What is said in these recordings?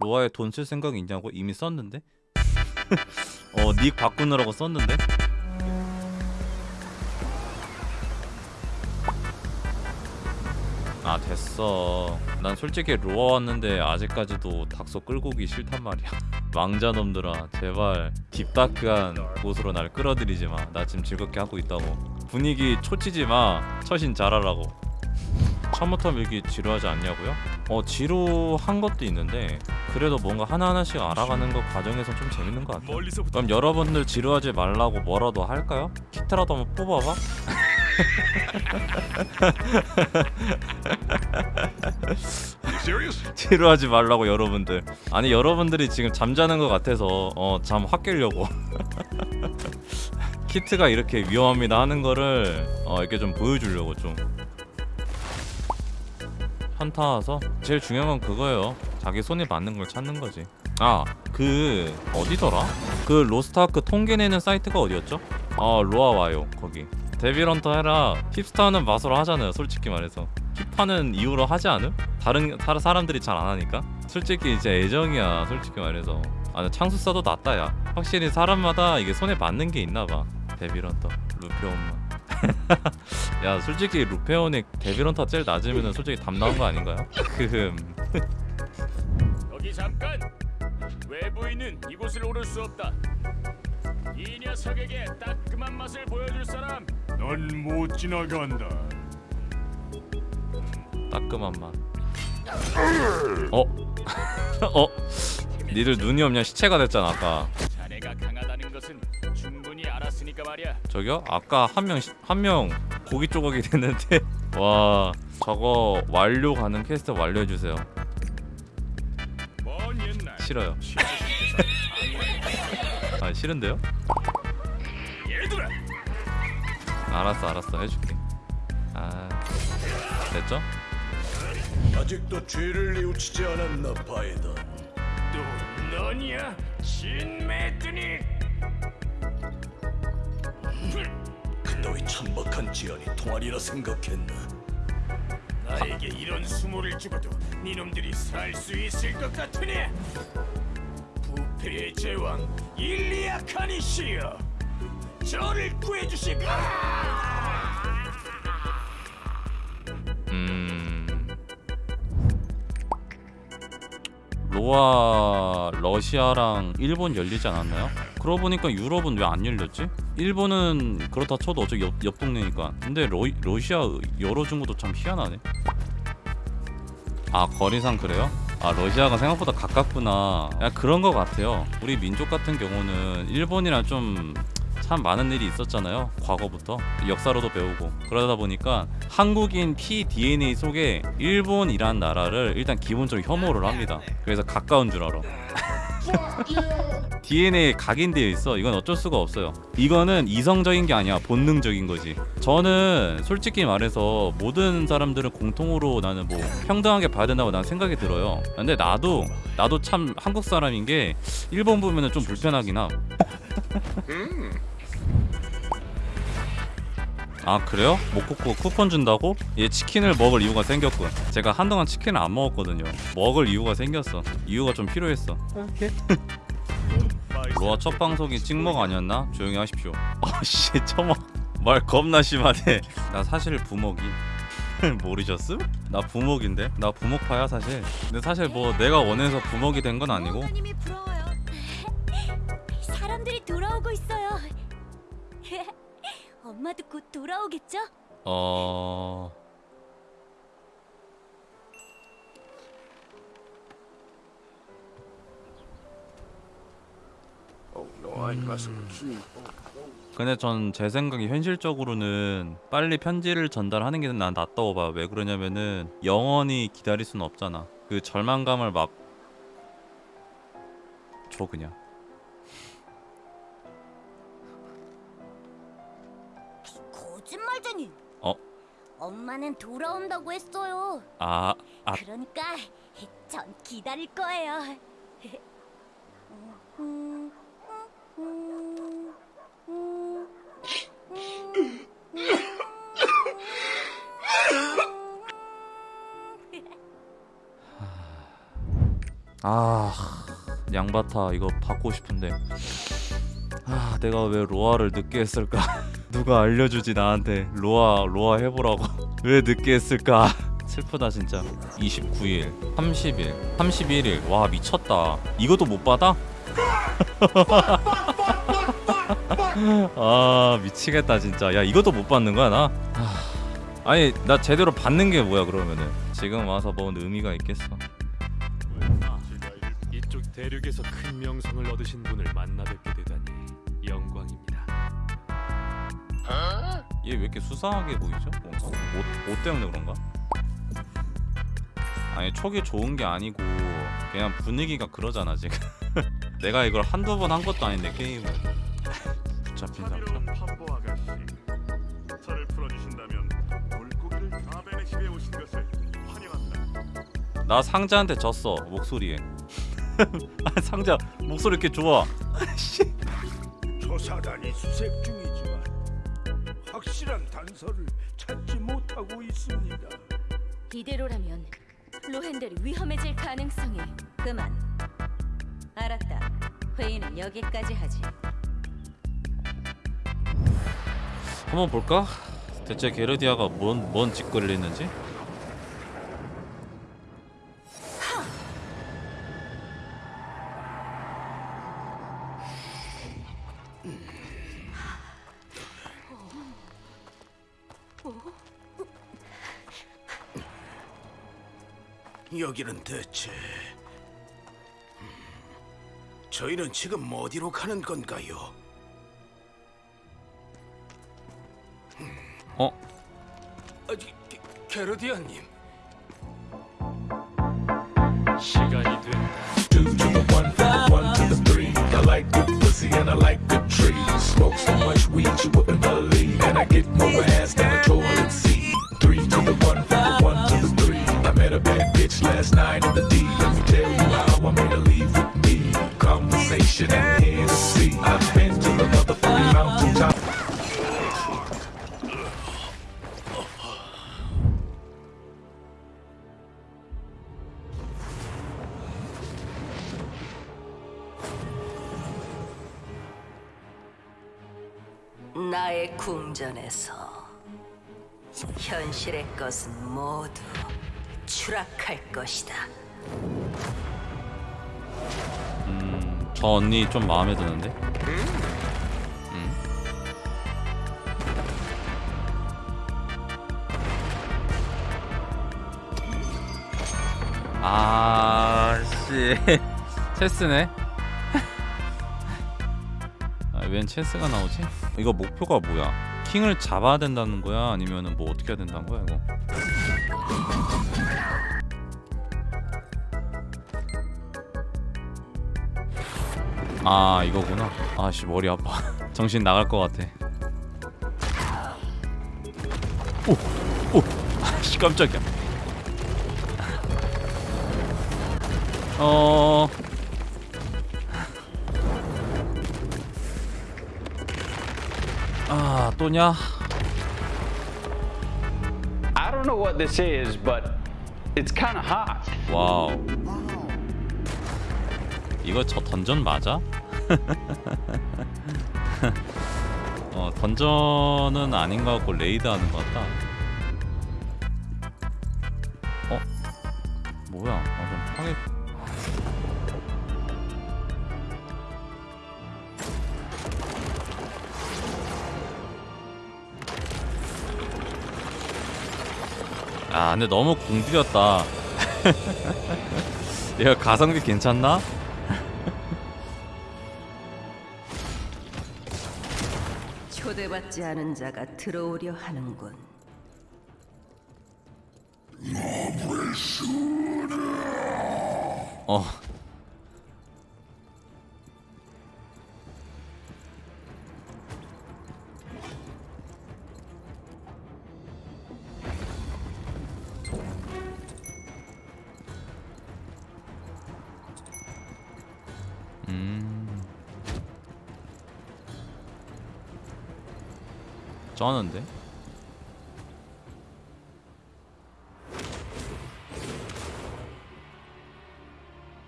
로아에 돈 쓸 생각이 있냐고 이미 썼는데? 어 닉 바꾸느라고 썼는데? 아 됐어. 난 솔직히 로아 왔는데 아직까지도 닥소 끌고 오기 싫단 말이야. 망자놈들아 제발 딥다크한 곳으로 날 끌어들이지 마 나 지금 즐겁게 하고 있다고. 분위기 초치지 마. 처신 잘하라고. 처음부터 밀기 지루하지 않냐고요? 어 지루한 것도 있는데 그래도 뭔가 하나하나씩 알아가는 것 과정에서 좀 재밌는 것 같아요. 그럼 여러분들 지루하지 말라고 뭐라도 할까요? 키트라도 한번 뽑아봐? 지루하지 말라고 여러분들. 아니 여러분들이 지금 잠자는 것 같아서 어, 잠 확 깨려고. 키트가 이렇게 위험합니다 하는 거를 어, 이렇게 좀 보여주려고 좀 현타 와서 제일 중요한 건 그거예요. 자기 손에 맞는 걸 찾는 거지. 아 그 어디더라? 그 로스트아크 통계 내는 사이트가 어디였죠? 아 로아와요 거기. 데빌헌터 해라. 힙스타는 맛으로 하잖아요 솔직히 말해서. 힙하는 이유로 하지 않음? 다른 사, 사람들이 잘 안 하니까? 솔직히 이제 애정이야 솔직히 말해서. 아 창술사도 낫다 야. 확실히 사람마다 이게 손에 맞는 게 있나봐. 데빌헌터. 루페온만 야 솔직히 루페온의 데빌런터 제일 낮으면 솔직히 담 나온 거 아닌가요? 크흠 거기 잠깐! 외부인은 이곳을 오를 수 없다. 이 녀석에게 따끔한 맛을 보여줄 사람 넌 못 지나간다. 따끔한 맛 어? 어? 니들 눈이 없냐 시체가 됐잖아 아까 저기요? 아까 한 명 한 명 고기 조각이 됐는데 와 저거 완료 가능 퀘스트 완료해 주세요. 먼 옛날 싫어요. 아 싫은데요? 알았어 알았어 해줄게. 아 됐죠? 아직도 죄를 뉘우치지 않았나 바이든 또 너냐? 신메드니! 너의 천박한 지연이 통하리라 생각했나? 나에게 이런 수모를 주고도 니놈들이 살 수 있을 것 같으니? 부패의 제왕 일리아 카니시여 저를 구해주시고 로아 러시아랑 일본 열리지 않았나요? 그러고 보니까 유럽은 왜 안 열렸지? 일본은 그렇다 쳐도 어차피 옆, 옆 동네니까 근데 러, 러시아 열어준 것도 참 희한하네 아 거리상 그래요? 아 러시아가 생각보다 가깝구나 야 그런 거 같아요 우리 민족 같은 경우는 일본이랑 좀 참 많은 일이 있었잖아요 과거부터 역사로도 배우고 그러다 보니까 한국인 피 DNA 속에 일본이란 나라를 일단 기본적으로 혐오를 합니다 그래서 가까운 줄 알아 DNA에 각인되어 있어. 이건 어쩔 수가 없어요. 이거는 이성적인 게 아니야. 본능적인 거지. 저는 솔직히 말해서 모든 사람들을 공통으로 나는 뭐 평등하게 봐야 된다고 난 생각이 들어요. 근데 나도 나도 참 한국 사람인 게 일본 보면은 좀 불편하긴 함. 아 그래요? 모코코 쿠폰 준다고? 얘 치킨을 먹을 이유가 생겼군. 제가 한동안 치킨을 안 먹었거든요. 먹을 이유가 생겼어. 이유가 좀 필요했어. 로아 첫 방송이 찍먹 아니었나? 조용히 하십시오. 어씨 처먹. 말 겁나 심하네. 나 사실 부먹이. 모르셨음? 나 부먹인데? 나 부먹파야 사실. 근데 사실 뭐 내가 원해서 부먹이 된 건 아니고 엄마도 곧 돌아오겠죠? 어... 근데 전 제 생각에 현실적으로는 빨리 편지를 전달하는 게 난 낫다고 봐요. 왜 그러냐면은 영원히 기다릴 수는 없잖아. 그 절망감을 막 줘 그냥. 거짓말쟁이. 어? 엄마는 돌아온다고 했어요. 아, 아 그러니까 전 기다릴 거예요. 음, 음, 음, 음, 아 양바타 이거 받고 싶은데 아 내가 왜 로아를 늦게 했을까 누가 알려주지 나한테? 로아 로아 해보라고. 왜 늦게 했을까? 슬프다 진짜. 29일 30일 31일 와 미쳤다. 이것도 못 받아? 아 미치겠다 진짜. 야 이것도 못 받는 거야 나? 아, 아니 나 제대로 받는 게 뭐야 그러면은? 지금 와서 뭔 의미가 있겠어? 이쪽 대륙에서 큰 명성을 얻으신 분을 만나 뵙게 되다니 영광입니다. 얘 왜 이렇게 수상하게 보이죠? 뭔가? 옷, 옷 때문에 그런가? 아니 촉이 좋은 게 아니고 그냥 분위기가 그러잖아 지금. 내가 이걸 한두 번 한 것도 아닌데 게임을. 붙잡힌 상태 나 상자한테 졌어 목소리에. 아, 상자. 목소리 이렇게 좋아. 조사단이 수색 중이지만 확실한 단서를 찾지 못하고 있습니다. 이대로라면 로헨델이 위험해질 가능성이 그만. 알았다. 회의는 여기까지 하지. 한번 볼까? 대체 게르디아가 뭔, 뭔 짓거리를 했는지? 여기는 대체 음, 저희는 지금 어디로 가는 건가요? 어? 아, 게- 게- 게르디아님 시간이 된다. two to the one, one to the three. I like good pussy and I like good trees. Smoke so much weed you wouldn't believe, and I get more ass than a toilet seat. Three to the one, one bitch last night in the D. Let me tell you how I made her leave with me. Conversation and Hennessy. I've been to the motherfucking mountaintop. 나의 궁전에서 현실의 것은 모두 추락할 것이다. 저 언니 좀 마음에 드는데? 음. 아, 씨. 체스네? 아, 웬 체스가 나오지? 이거 목표가 뭐야? 킹을 잡아야 된다는 거야? 아니면은 뭐 어떻게 해야 된다는 거야, 이거? 아 이거구나 아씨 머리 아파 정신 나갈 것 같아 오오 아씨 깜짝이야 어 아, 또냐? I don't know what this is, but it's kind of hot. 와우. 이거 저 던전 맞아? 어, 던전은 아닌 것 같고 레이드 하는 것 같다. 어? 뭐야? 아, 좀 파괴. 아, 근데 너무 공들였다. 얘가 가성비 괜찮나? 초대받지 않은 자가 들어오려 하는군. 어. 쩌는데?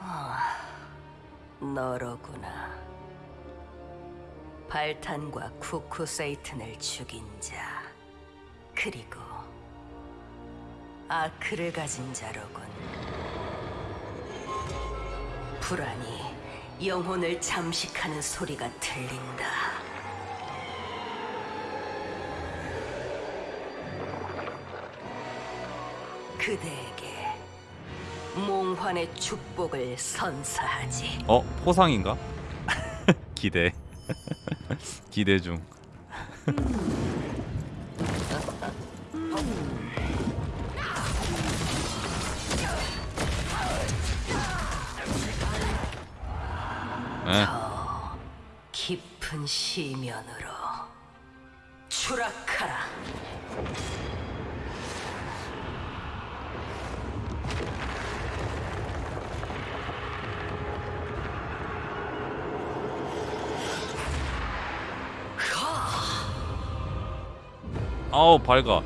아, 너로구나. 발탄과 쿠쿠 세이튼을 죽인 자, 그리고 아크를 가진 자로군. 불안이 영혼을 잠식하는 소리가 들린다. 그대에게 몽환의 축복을 선사하지. 어 포상인가? 기대. 기대 중. 에 깊은 시면으로 추락하라. 아우 밝아.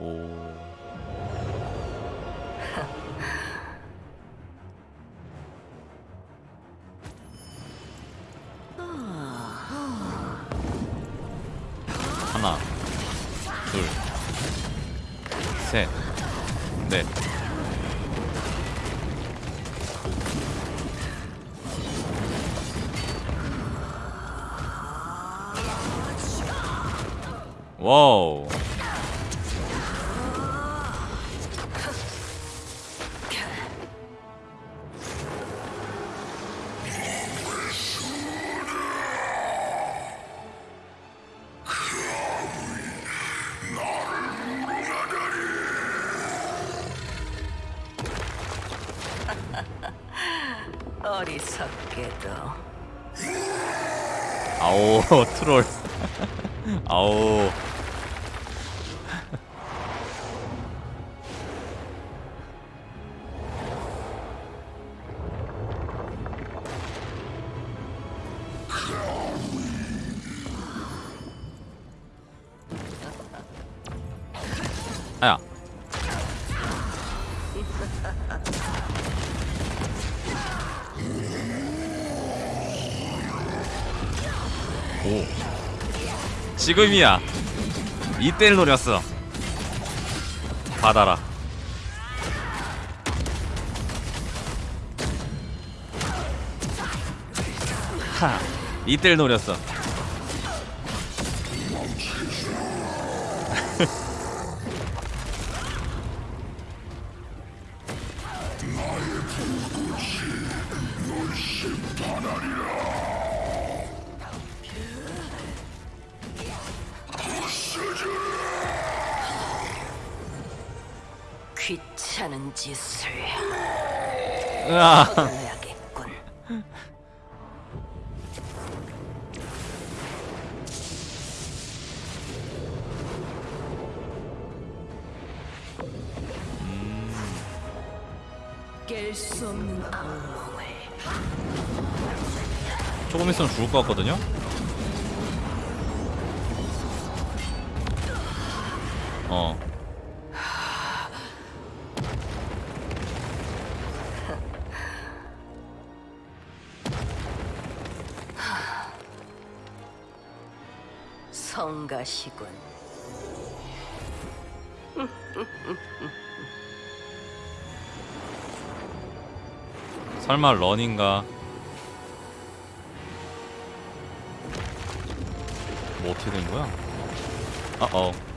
오. 하나, 둘, 셋, 넷. 어리석게도 아오 트롤. 아오. 지금이야. 이때를 노렸어. 받아라. 하. 이때를 노렸어. 귀찮은 짓을 으아. 해야겠군. 깰수 없는 악몽을 조금 있으면 죽을 것 같거든요. 어. 성가시군. 설마 런인가? 뭐 어떻게 된 거야? 아 어.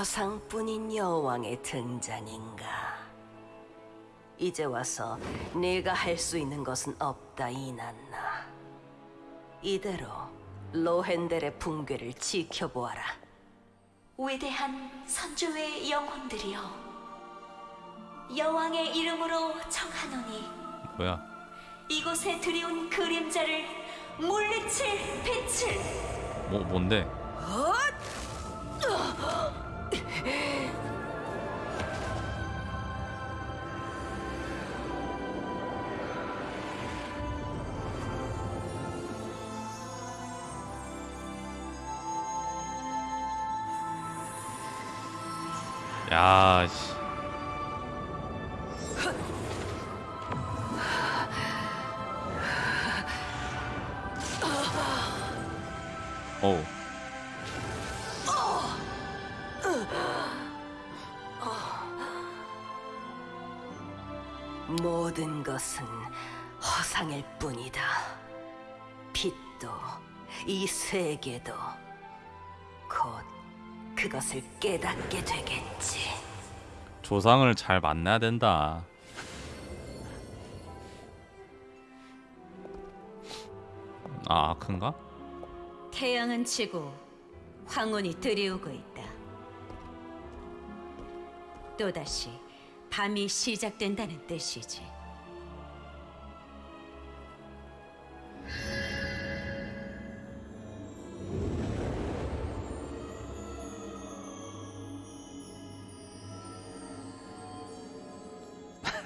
허상뿐인 여왕의 등장인가? 이제 와서 네가 할 수 있는 것은 없다 이난나. 이대로 로헨델의 붕괴를 지켜보아라. 위대한 선조의 영혼들이여 여왕의 이름으로 청하노니 뭐야? 이곳에 들이온 그림자를 물리칠 빛을 뭐 뭔데? 야, 씨. 어 것은 허상일 뿐이다. 빛도 이 세계도 곧 그것을 깨닫게 되겠지. 조상을 잘 만나야 된다. 아, 아큰가? 태양은 지고 황혼이 들이오고 있다. 또다시 밤이 시작된다는 뜻이지.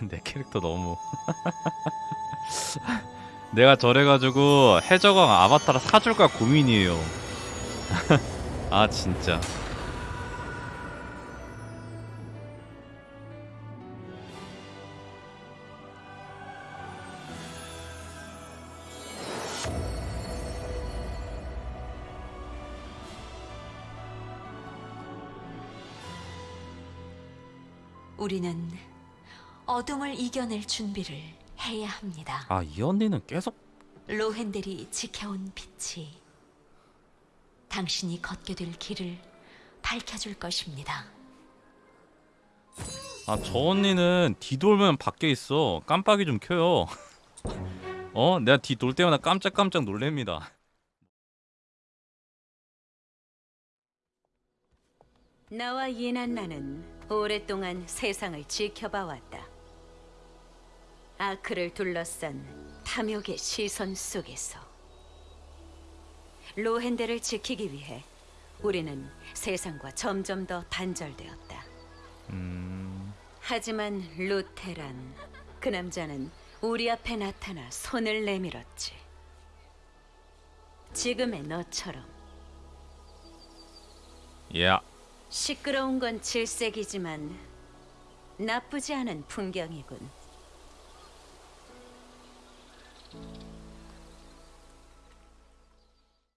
내 캐릭터 너무. 내가 저래가지고 해적왕 아바타를 사줄까 고민이에요. 아 진짜. 우리는 어둠을 이겨낼 준비를 해야 합니다. 아 이 언니는 계속 로헨델이 지켜온 빛이 당신이 걷게 될 길을 밝혀줄 것입니다. 아 저 언니는 뒤돌면 밖에 있어 깜빡이 좀 켜요 어? 내가 뒤돌 때마다 깜짝깜짝 놀랍니다 나와 예난나는 오랫동안 세상을 지켜봐 왔다. 아크를 둘러싼 탐욕의 시선 속에서 로헨델을 지키기 위해 우리는 세상과 점점 더 단절되었다. 음... 하지만 루테란 그 남자는 우리 앞에 나타나 손을 내밀었지. 지금의 너처럼 예 시끄러운 건 질색이지만 나쁘지 않은 풍경이군.